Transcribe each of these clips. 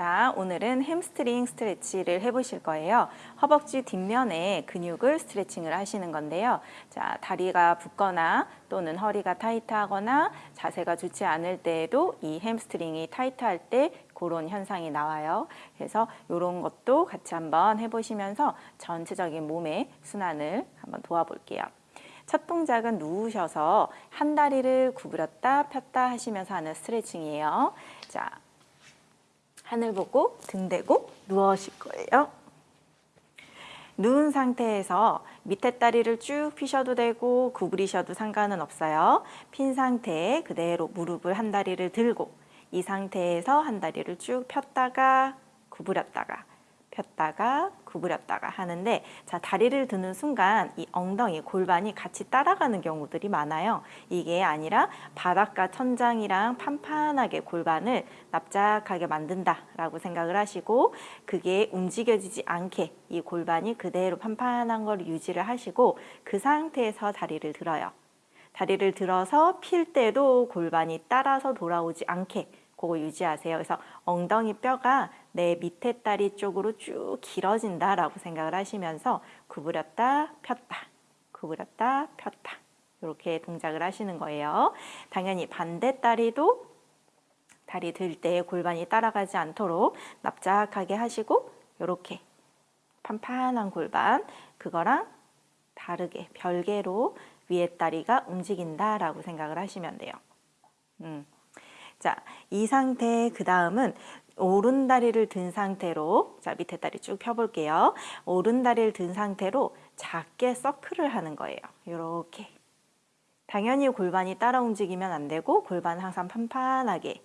자, 오늘은 햄스트링 스트레치를 해보실 거예요. 허벅지 뒷면에 근육을 스트레칭을 하시는 건데요. 자, 다리가 붓거나 또는 허리가 타이트하거나 자세가 좋지 않을 때에도 이 햄스트링이 타이트할 때 그런 현상이 나와요. 그래서 이런 것도 같이 한번 해보시면서 전체적인 몸의 순환을 한번 도와볼게요. 첫 동작은 누우셔서 한 다리를 구부렸다 폈다 하시면서 하는 스트레칭이에요. 자, 하늘 보고 등 대고 누워실 거예요. 누운 상태에서 밑에 다리를 쭉 피셔도 되고 구부리셔도 상관은 없어요. 핀 상태에 그대로 무릎을 한 다리를 들고 이 상태에서 한 다리를 쭉 폈다가 구부렸다가 폈다가 구부렸다가 하는데 자 다리를 드는 순간 이 엉덩이 골반이 같이 따라가는 경우들이 많아요. 이게 아니라 바닥과 천장이랑 판판하게 골반을 납작하게 만든다 라고 생각을 하시고 그게 움직여지지 않게 이 골반이 그대로 판판한 걸 유지를 하시고 그 상태에서 다리를 들어요. 다리를 들어서 필 때도 골반이 따라서 돌아오지 않게 그거 유지하세요. 그래서 엉덩이 뼈가 내 밑에 다리 쪽으로 쭉 길어진다라고 생각을 하시면서 구부렸다 폈다 구부렸다 폈다 이렇게 동작을 하시는 거예요. 당연히 반대 다리도 다리 들 때 골반이 따라가지 않도록 납작하게 하시고 이렇게 판판한 골반 그거랑 다르게 별개로 위에 다리가 움직인다라고 생각을 하시면 돼요. 음. 자, 이 상태 그 다음은 오른 다리를 든 상태로 자 밑에 다리 쭉 펴볼게요. 오른 다리를 든 상태로 작게 서클을 하는 거예요. 이렇게 당연히 골반이 따라 움직이면 안 되고 골반 항상 판판하게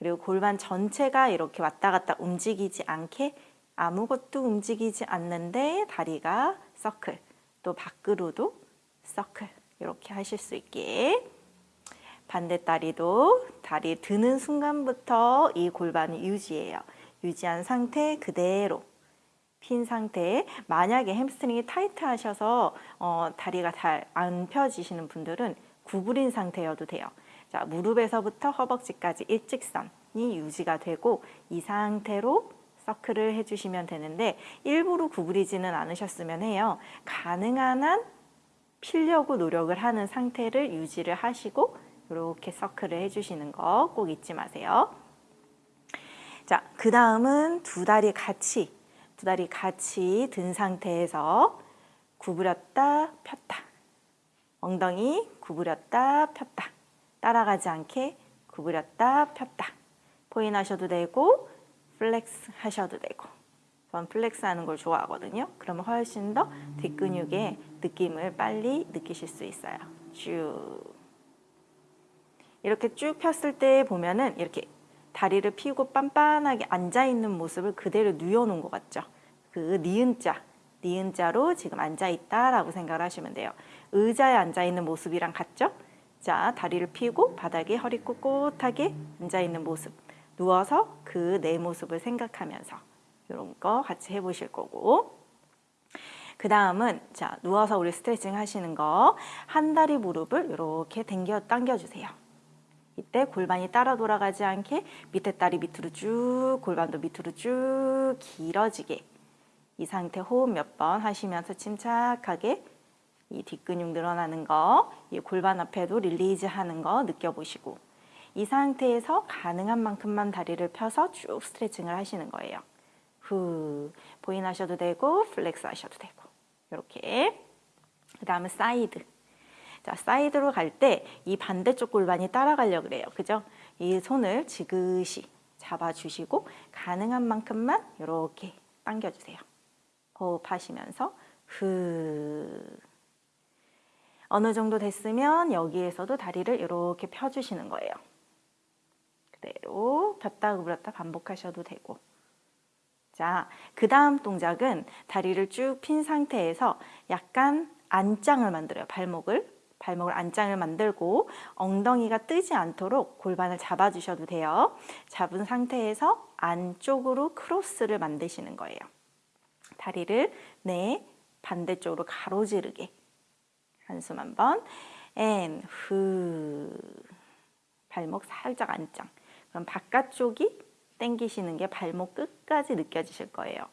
그리고 골반 전체가 이렇게 왔다 갔다 움직이지 않게 아무것도 움직이지 않는데 다리가 서클 또 밖으로도 서클 이렇게 하실 수 있게 반대다리도 다리 드는 순간부터 이 골반을 유지해요. 유지한 상태 그대로 핀 상태에 만약에 햄스트링이 타이트 하셔서 어, 다리가 잘 안 펴지시는 분들은 구부린 상태여도 돼요. 자, 무릎에서부터 허벅지까지 일직선이 유지가 되고 이 상태로 서클을 해주시면 되는데 일부러 구부리지는 않으셨으면 해요. 가능한 한 필려고 노력을 하는 상태를 유지를 하시고 이렇게 서클을 해주시는 거 꼭 잊지 마세요. 자, 그 다음은 두 다리 같이, 두 다리 같이 든 상태에서 구부렸다 폈다. 엉덩이 구부렸다 폈다. 따라가지 않게 구부렸다 폈다. 포인 하셔도 되고 flex 하셔도 되고 전 flex 하는 걸 좋아하거든요. 그러면 훨씬 더 뒷근육의 느낌을 빨리 느끼실 수 있어요. 쭉 이렇게 쭉 폈을 때 보면은 이렇게 다리를 펴고 빤빤하게 앉아있는 모습을 그대로 누워놓은 것 같죠. 그 니은 자, 니은 자로 지금 앉아있다 라고 생각을 하시면 돼요. 의자에 앉아있는 모습이랑 같죠? 자, 다리를 펴고 바닥에 허리 꼿꼿하게 앉아있는 모습. 누워서 그 내 모습을 생각하면서 이런 거 같이 해보실 거고 그 다음은 자 누워서 우리 스트레칭 하시는 거 한 다리 무릎을 이렇게 당겨, 당겨주세요. 이때 골반이 따라 돌아가지 않게 밑에 다리 밑으로 쭉 골반도 밑으로 쭉 길어지게. 이 상태 호흡 몇 번 하시면서 침착하게 이 뒷근육 늘어나는 거, 이 골반 앞에도 release 하는 거 느껴보시고 이 상태에서 가능한 만큼만 다리를 펴서 쭉 스트레칭을 하시는 거예요. 후, 보인 하셔도 되고 flex 하셔도 되고. 이렇게. 그 다음에 사이드 자, 사이드로 갈 때 이 반대쪽 골반이 따라가려고 그래요. 그죠? 이 손을 지그시 잡아주시고 가능한 만큼만 이렇게 당겨주세요. 호흡하시면서 후 어느 정도 됐으면 여기에서도 다리를 이렇게 펴주시는 거예요. 그대로 폈다 구부렸다 반복하셔도 되고 자, 그 다음 동작은 다리를 쭉 핀 상태에서 약간 안짱을 만들어요. 발목을 발목을 안짱을 만들고 엉덩이가 뜨지 않도록 골반을 잡아주셔도 돼요. 잡은 상태에서 안쪽으로 크로스를 만드시는 거예요. 다리를 내 반대쪽으로 가로지르게 한숨 한번 and, 후 발목 살짝 안짱 그럼 바깥쪽이 당기시는 게 발목 끝까지 느껴지실 거예요.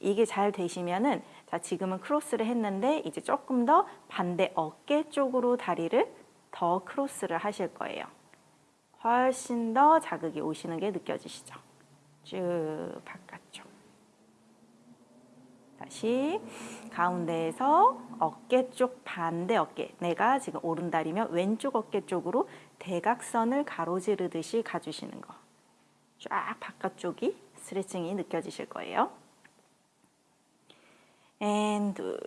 이게 잘 되시면은 자 지금은 크로스를 했는데 이제 조금 더 반대 어깨 쪽으로 다리를 더 크로스를 하실 거예요. 훨씬 더 자극이 오시는 게 느껴지시죠? 쭉 바깥쪽. 다시 가운데에서 어깨 쪽 반대 어깨 내가 지금 오른다리면 왼쪽 어깨 쪽으로 대각선을 가로지르듯이 가주시는 거. 쫙 바깥쪽이 스트레칭이 느껴지실 거예요. and 둘.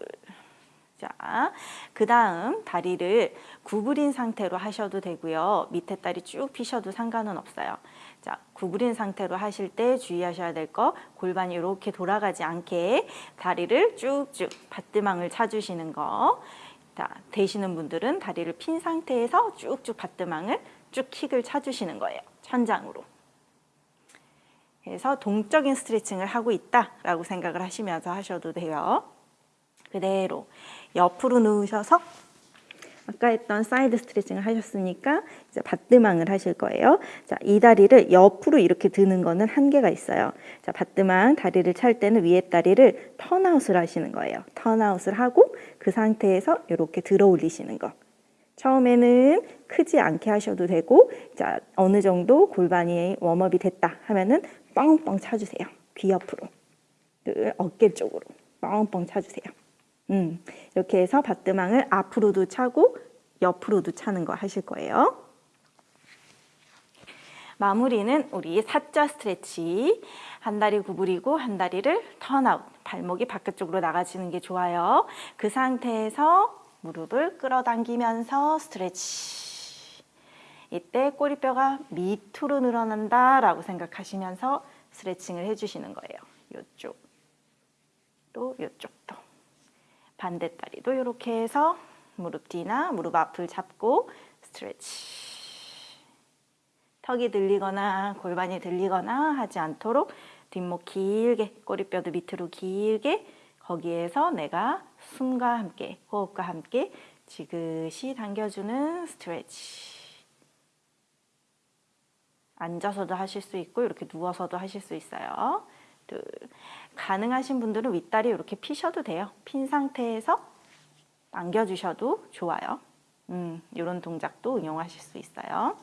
자, 그 다음 다리를 구부린 상태로 하셔도 되고요. 밑에 다리 쭉 피셔도 상관은 없어요. 자, 구부린 상태로 하실 때 주의하셔야 될 거 골반이 이렇게 돌아가지 않게 다리를 쭉쭉 battement을 차주시는 거. 자, 되시는 분들은 다리를 핀 상태에서 쭉쭉 battement을 쭉 킥을 차주시는 거예요. 천장으로. 그래서 동적인 스트레칭을 하고 있다라고 생각을 하시면서 하셔도 돼요. 그대로 옆으로 누우셔서 아까 했던 사이드 스트레칭을 하셨으니까 이제 battement을 하실 거예요. 자, 이 다리를 옆으로 이렇게 드는 거는 한계가 있어요. 자, battement 다리를 찰 때는 위에 다리를 turnout을 하시는 거예요. turnout을 하고 그 상태에서 이렇게 들어 올리시는 거. 처음에는 크지 않게 하셔도 되고 자, 어느 정도 골반이 웜업이 됐다 하면은 뻥뻥 차주세요. 귀 옆으로. 그 어깨 쪽으로 뻥뻥 차주세요. 음, 이렇게 해서 받드망을 앞으로도 차고 옆으로도 차는 거 하실 거예요. 마무리는 우리 사자 스트레치. 한 다리 구부리고 한 다리를 턴아웃. 발목이 바깥쪽으로 나가지는 게 좋아요. 그 상태에서 무릎을 끌어당기면서 스트레치. 이때 꼬리뼈가 밑으로 늘어난다 라고 생각하시면서 스트레칭을 해주시는 거예요. 이쪽, 또 이쪽도. 반대 다리도 이렇게 해서 무릎 뒤나 무릎 앞을 잡고 스트레치. 턱이 들리거나 골반이 들리거나 하지 않도록 뒷목 길게 꼬리뼈도 밑으로 길게 거기에서 내가 숨과 함께 호흡과 함께 지그시 당겨주는 스트레치. 앉아서도 하실 수 있고 이렇게 누워서도 하실 수 있어요. 둘. 가능하신 분들은 윗다리 이렇게 피셔도 돼요. 핀 상태에서 당겨주셔도 좋아요. 음, 이런 동작도 응용하실 수 있어요.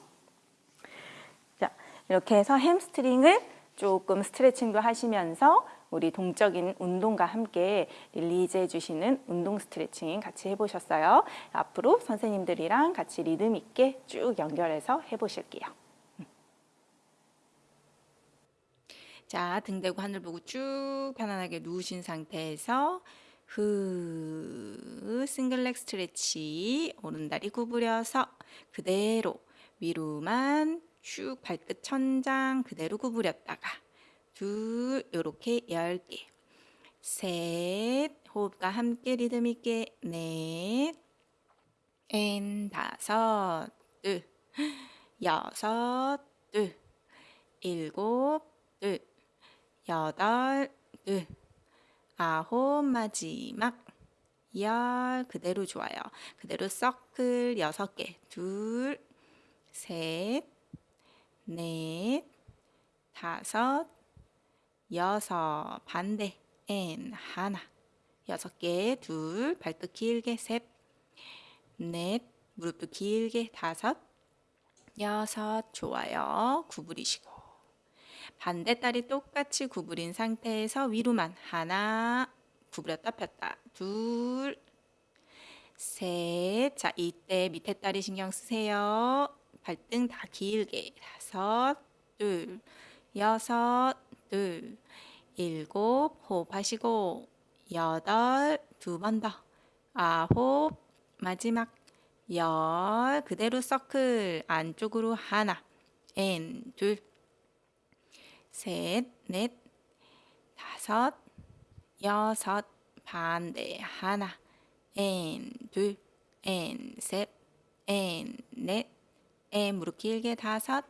자, 이렇게 해서 햄스트링을 조금 스트레칭도 하시면서 우리 동적인 운동과 함께 release 해주시는 운동 스트레칭 같이 해보셨어요. 앞으로 선생님들이랑 같이 리듬 있게 쭉 연결해서 해보실게요. 자, 등 대고 하늘 보고 쭉 편안하게 누우신 상태에서 후 single leg stretch 오른다리 구부려서 그대로 위로만 쭉 발끝 천장 그대로 구부렸다가 둘 요렇게 열 개 셋 호흡과 함께 리듬 있게. 넷앤 다섯 둘 여섯 둘 일곱 둘 여덟, 둘, 아홉, 마지막. 열 그대로 좋아요. 그대로 서클 여섯 개, 둘, 셋, 넷, 다섯, 여섯, 반대, 엔 하나, 여섯 개, 둘, 발끝 길게, 셋, 넷, 무릎도 길게, 다섯, 여섯, 좋아요. 구부리시고. 반대다리 똑같이 구부린 상태에서 위로만 하나 구부렸다 폈다 둘 셋. 자, 이때 밑에 다리 신경 쓰세요. 발등 다 길게. 다섯, 둘, 여섯, 둘, 일곱, 호흡하시고, 여덟, 두 번 더, 아홉, 마지막, 열, 그대로 서클, 안쪽으로 하나, 엔, 둘, 셋, 넷, 다섯, 여섯, 반대 하나, 엔, 둘, 엔, 셋, 엔, 넷, 엔, 무릎 길게 다섯,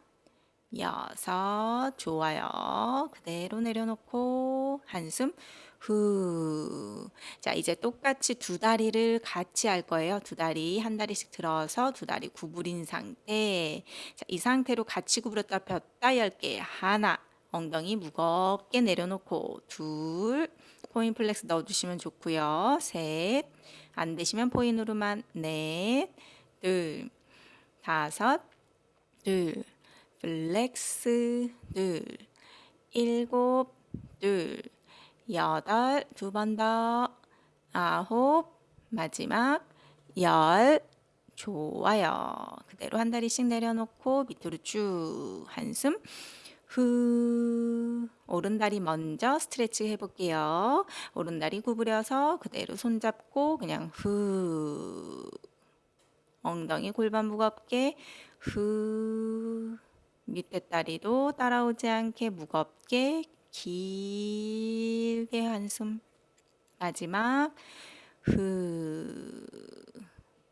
여섯, 좋아요. 그대로 내려놓고 한숨 후. 자, 이제 똑같이 두 다리를 같이 할 거예요. 두 다리 한 다리씩 들어서 두 다리 구부린 상태. 자, 이 상태로 같이 구부렸다 폈다 열개 하나, 엉덩이 무겁게 내려놓고 둘 point flex 넣어주시면 좋고요. 셋, 안 되시면 point으로만 넷, 둘, 다섯, 둘, flex 둘, 일곱, 둘, 여덟, 두 번 더, 아홉, 마지막 열, 좋아요. 그대로 한 다리씩 내려놓고 밑으로 쭉 한숨 후 오른다리 먼저 스트레치 해볼게요. 오른다리 구부려서 그대로 손잡고 그냥 후. 엉덩이 골반 무겁게 후. 밑에 다리도 따라오지 않게 무겁게 길게 한숨. 마지막 후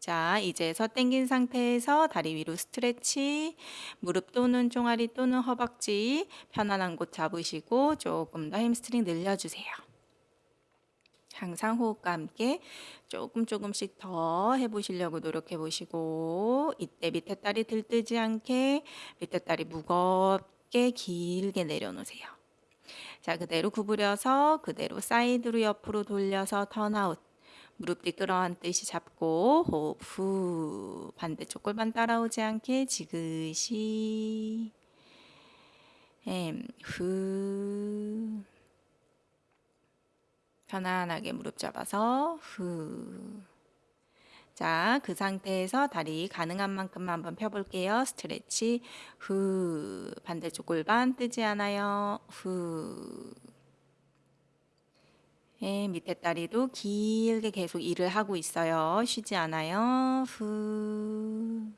자, 이제서 당긴 상태에서 다리 위로 stretch, 무릎 또는 종아리 또는 허벅지 편안한 곳 잡으시고 조금 더 햄스트링 늘려주세요. 항상 호흡과 함께 조금 조금씩 더 해보시려고 노력해 보시고 이때 밑에 다리 들뜨지 않게 밑에 다리 무겁게 길게 내려놓으세요. 자, 그대로 구부려서 그대로 사이드로 옆으로 돌려서 turnout. 무릎 뒤 끌어안듯이 잡고 호흡 후 반대쪽 골반 따라오지 않게 지그시. 후. 편안하게 무릎 잡아서 후. 자, 그 상태에서 다리 가능한 만큼만 한번 펴볼게요. stretch. 후. 반대쪽 골반 뜨지 않아요. 후 예, 밑에 다리도 길게 계속 일을 하고 있어요. 쉬지 않아요. 후.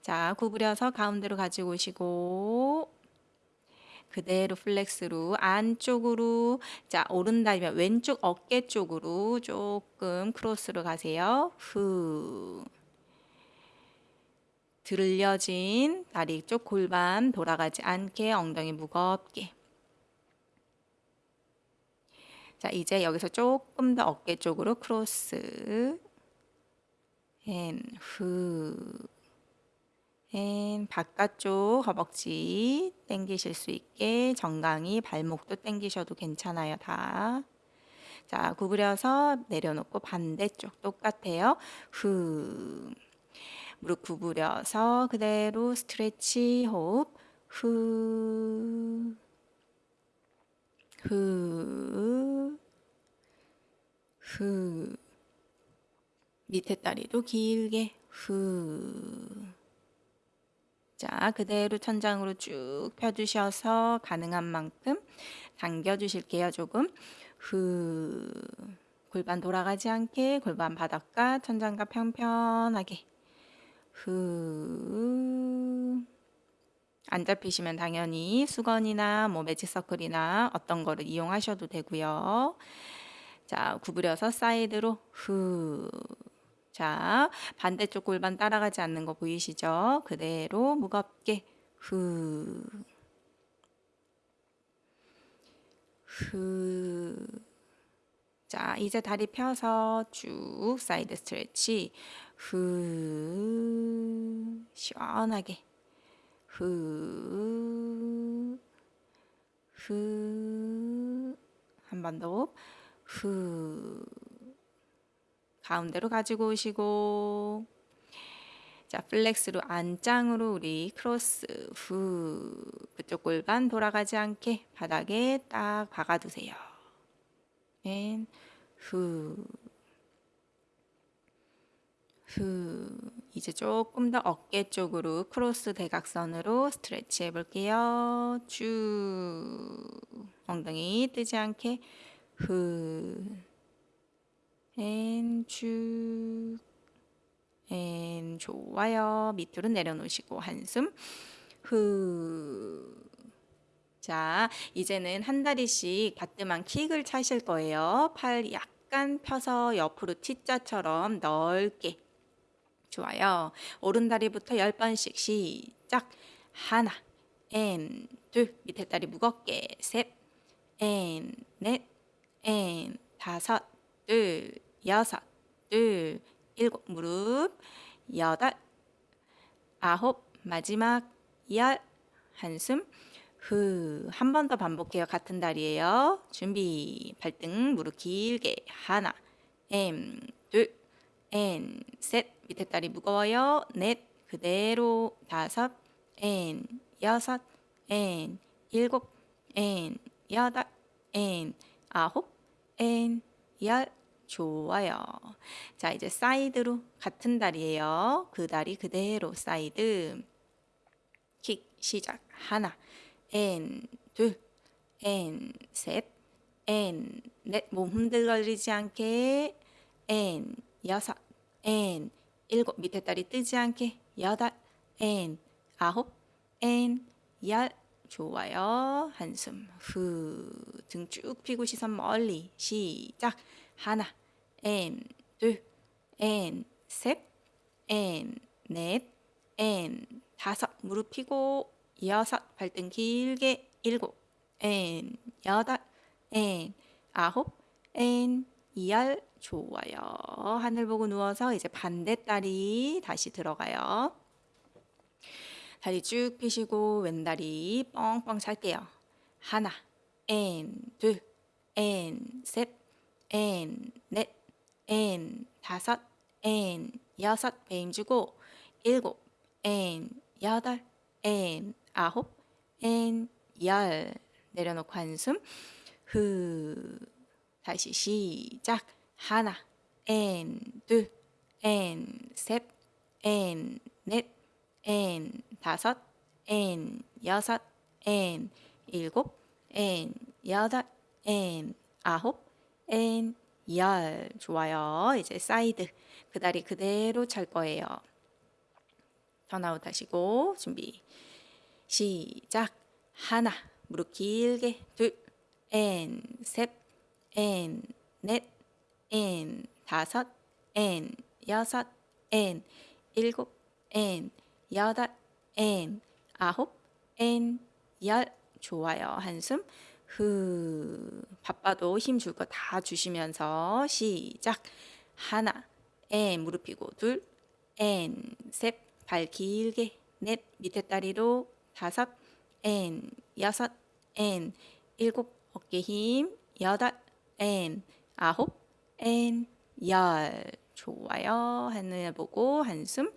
자, 구부려서 가운데로 가지고 오시고 그대로 flex로 안쪽으로 자, 오른 다리면 왼쪽 어깨 쪽으로 조금 크로스로 가세요. 후. 들려진 다리 쪽 골반 돌아가지 않게 엉덩이 무겁게 자, 이제 여기서 조금 더 어깨 쪽으로 크로스. 앤, 후. 앤, 바깥쪽 허벅지 당기실 수 있게 정강이 발목도 당기셔도 괜찮아요, 다. 자, 구부려서 내려놓고 반대쪽 똑같아요. 후. 무릎 구부려서 그대로 스트레치 호흡. 후. 후, 후. 밑에 다리도 길게 후. 자, 그대로 천장으로 쭉 펴주셔서 가능한 만큼 당겨주실게요, 조금. 후. 골반 돌아가지 않게 골반 바닥과 천장과 평평하게. 후. 안 잡히시면 당연히 수건이나 뭐 매직 서클이나 어떤 거를 이용하셔도 되고요. 자, 구부려서 사이드로 후. 자, 반대쪽 골반 따라가지 않는 거 보이시죠? 그대로 무겁게 후. 후. 자, 이제 다리 펴서 쭉 side stretch. 후. 시원하게. 후, 후, 한번 더, 후, 가운데로 가지고 오시고, 자, flex로 안짱으로 우리 크로스, 후, 그쪽 골반 돌아가지 않게 바닥에 딱 박아두세요. and, 후, 후. 이제 조금 더 어깨 쪽으로 크로스 대각선으로 stretch 해볼게요. 쭉. 엉덩이 뜨지 않게. 후. and 쭉. and 좋아요. 밑으로 내려놓으시고 한숨. 후. 자, 이제는 한 다리씩 battement 킥을 차실 거예요. 팔 약간 펴서 옆으로 T자처럼 넓게 좋아요. 오른다리부터 10번씩 시작. 하나, and, 둘, 밑에 다리 무겁게, 셋, 앤, 넷, 앤, 다섯, 둘, 여섯, 둘, 일곱, 무릎, 여덟, 아홉, 마지막, 열, 한숨. 후. 한 번 더 반복해요. 같은 다리예요. 준비. 발등 무릎 길게. 하나 엠 둘. 엔, 셋 밑에 다리 무거워요. 넷 그대로. 다섯 엔, 여섯 엔, 일곱 엔, 여덟 엔, 아홉 엔, 열. 좋아요. 자 이제 사이드로 같은 다리예요. 그 다리 그대로 사이드. 킥 시작. 하나 엔, 둘 엔, 셋 엔, 넷몸 흔들거리지 않게. 엔, 여섯 엔, 일곱 밑에 다리 뜨지 않게 여덟 엔, 아홉 엔, 열. 좋아요. 한숨 후. 등쭉 펴고 시선 멀리. 시작. 하나 and, 다섯 무릎 펴고. 여섯 발등 길게. 일곱 엔, 여덟 엔, 아홉 엔, 열 좋아요. 하늘 보고 누워서 이제 반대 다리 다시 들어가요. 다리 쭉 펴시고 왼다리 뻥뻥 찰게요. 하나, 엔, 둘, 엔, 셋, 엔, 넷, 엔, 다섯, 엔, 여섯 배 힘주고 일곱, 엔, 여덟, 엔, 아홉, 엔, 열 내려놓고 한숨 후 다시 시작 하나. 엔, 둘, 엔, 셋, 엔, 넷, 엔, 다섯, 엔, 여섯, 엔, 일곱, 엔, 여덟, 엔, 아홉, 엔, 열. 좋아요. 이제 사이드. 그 다리 그대로 찰 거예요. turnout 하시고 준비. 시작. 하나. 무릎 길게. 둘. 엔, 셋, 엔, 넷, 엔, 다섯, 엔, 여섯, 엔, 일곱, 엔, 여덟, 엔, 아홉, 엔, 열. 좋아요. 한숨. 후 바빠도 힘 줄 거 다 주시면서 시작. 하나 and 무릎 펴고 둘 and, 셋, 발 길게. 넷 밑에 다리로. 다섯 엔, 여섯 엔, 일곱 어깨 힘. 여덟 엔, 아홉 엔, 열 좋아요. 하늘 보고 한숨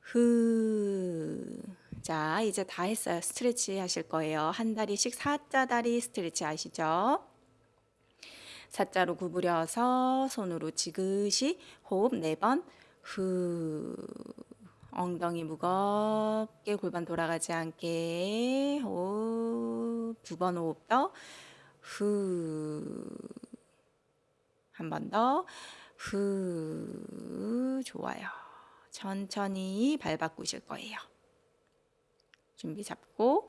후. 자, 이제 다 했어요. 스트레치 하실 거예요. 한 다리씩 사자 다리 스트레치 아시죠? 사자로 구부려서 손으로 지그시 호흡 네 번. 후. 엉덩이 무겁게 골반 돌아가지 않게 호흡 두 번 호흡 더. 후. 한 번 더. 후. 좋아요. 천천히 발 바꾸실 거예요. 준비 잡고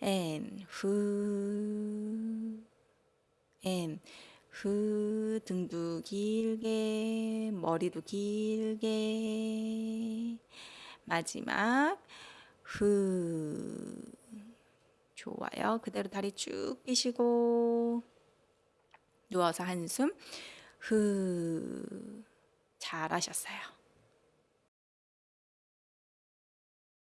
앤 후. 앤 후. 등도 길게 머리도 길게 마지막 후. 좋아요. 그대로 다리 쭉 펴시고 누워서 한숨 후. 잘하셨어요.